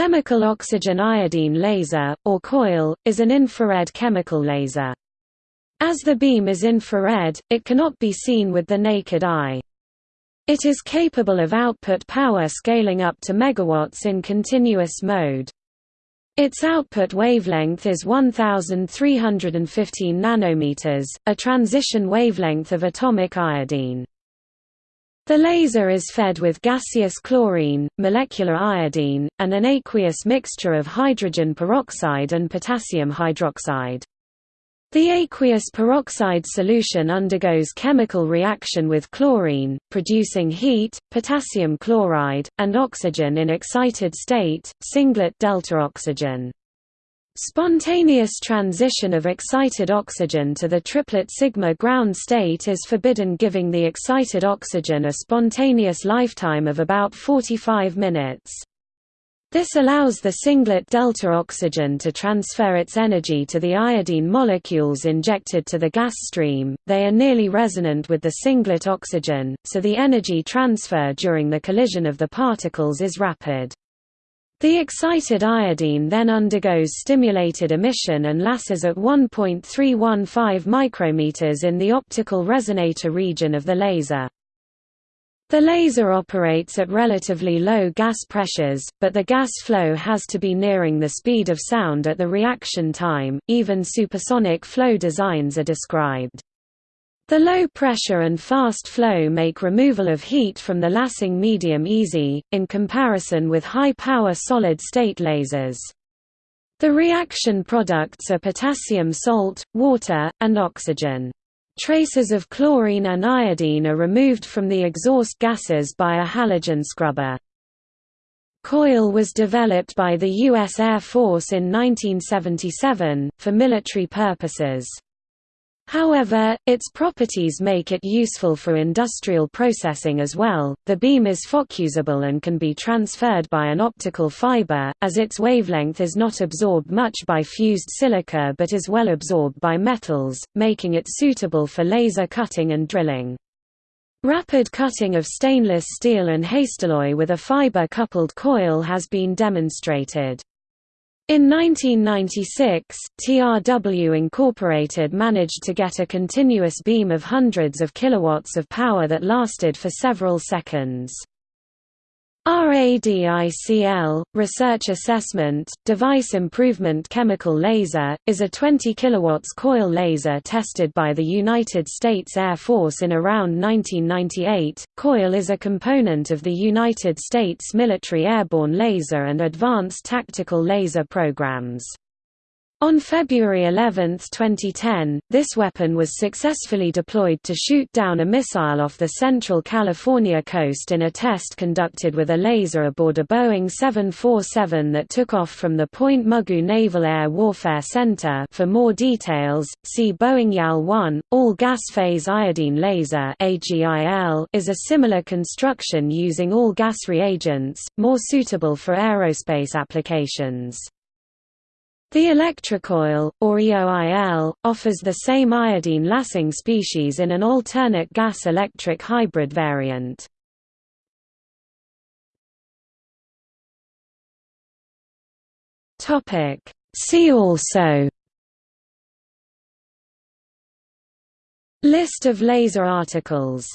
chemical oxygen iodine laser, or COIL, is an infrared chemical laser. As the beam is infrared, it cannot be seen with the naked eye. It is capable of output power scaling up to megawatts in continuous mode. Its output wavelength is 1315 nanometers, a transition wavelength of atomic iodine. The laser is fed with gaseous chlorine, molecular iodine, and an aqueous mixture of hydrogen peroxide and potassium hydroxide. The aqueous peroxide solution undergoes chemical reaction with chlorine, producing heat, potassium chloride, and oxygen in excited state, singlet delta oxygen. Spontaneous transition of excited oxygen to the triplet sigma ground state is forbidden giving the excited oxygen a spontaneous lifetime of about 45 minutes. This allows the singlet delta oxygen to transfer its energy to the iodine molecules injected to the gas stream. They are nearly resonant with the singlet oxygen, so the energy transfer during the collision of the particles is rapid. The excited iodine then undergoes stimulated emission and lasses at 1.315 micrometers in the optical resonator region of the laser. The laser operates at relatively low gas pressures, but the gas flow has to be nearing the speed of sound at the reaction time, even supersonic flow designs are described. The low pressure and fast flow make removal of heat from the lassing medium easy, in comparison with high-power solid-state lasers. The reaction products are potassium salt, water, and oxygen. Traces of chlorine and iodine are removed from the exhaust gases by a halogen scrubber. COIL was developed by the U.S. Air Force in 1977, for military purposes. However, its properties make it useful for industrial processing as well. The beam is focusable and can be transferred by an optical fiber, as its wavelength is not absorbed much by fused silica but is well absorbed by metals, making it suitable for laser cutting and drilling. Rapid cutting of stainless steel and Hastelloy with a fiber-coupled coil has been demonstrated. In 1996, TRW Incorporated managed to get a continuous beam of hundreds of kilowatts of power that lasted for several seconds. RADICL, Research Assessment, Device Improvement Chemical Laser, is a 20 kW coil laser tested by the United States Air Force in around 1998. COIL is a component of the United States military airborne laser and advanced tactical laser programs. On February 11, 2010, this weapon was successfully deployed to shoot down a missile off the central California coast in a test conducted with a laser aboard a Boeing 747 that took off from the Point Mugu Naval Air Warfare Center for more details, see Boeing YAL-1. All-gas phase iodine laser is a similar construction using all-gas reagents, more suitable for aerospace applications. The electrocoil, or EOIL, offers the same iodine lassing species in an alternate gas-electric hybrid variant. See also List of laser articles